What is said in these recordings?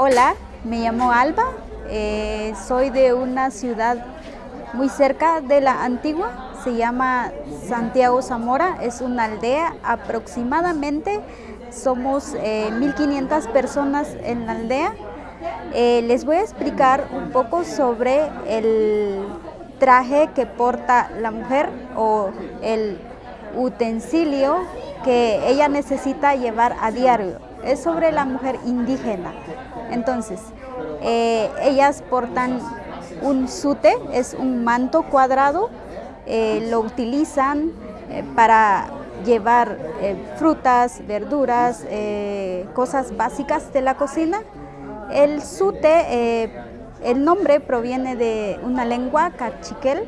Hola, me llamo Alba, eh, soy de una ciudad muy cerca de la antigua, se llama Santiago Zamora, es una aldea, aproximadamente somos 1500 eh, personas en la aldea. Eh, les voy a explicar un poco sobre el traje que porta la mujer o el utensilio que ella necesita llevar a diario. Es sobre la mujer indígena. Entonces, eh, ellas portan un sute, es un manto cuadrado, eh, lo utilizan eh, para llevar frutas, verduras, cosas básicas de la cocina. El sute, el nombre proviene de una lengua cachiquel,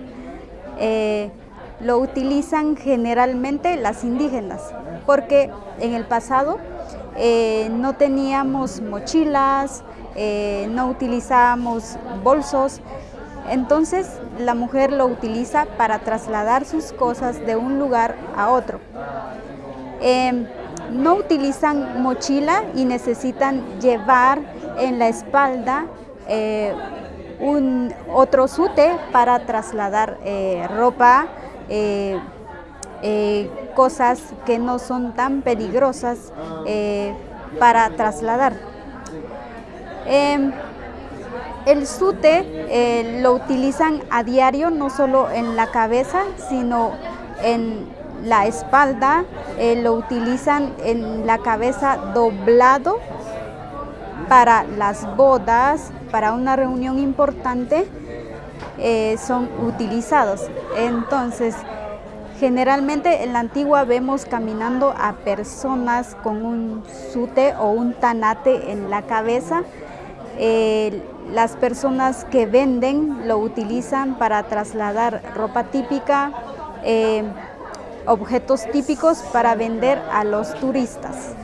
lo utilizan generalmente las indígenas, porque en el pasado eh, no teníamos mochilas, eh, no utilizábamos bolsos, entonces la mujer lo utiliza para trasladar sus cosas de un lugar a otro. Em, no utilizan mochila y necesitan llevar en la espalda eh, un otro sute para trasladar ropa, eh, cosas que no son tan peligrosas eh, para trasladar. Em, el sute eh, lo utilizan a diario, no solo en la cabeza, sino en la espalda, lo utilizan en la cabeza doblado para las bodas, para una reunión importante, son utilizados. Entonces, Generalmente en la antigua vemos caminando a personas con un sute o un tanate en la cabeza. Eh, las personas que venden lo utilizan para trasladar ropa típica, eh, objetos típicos para vender a los turistas.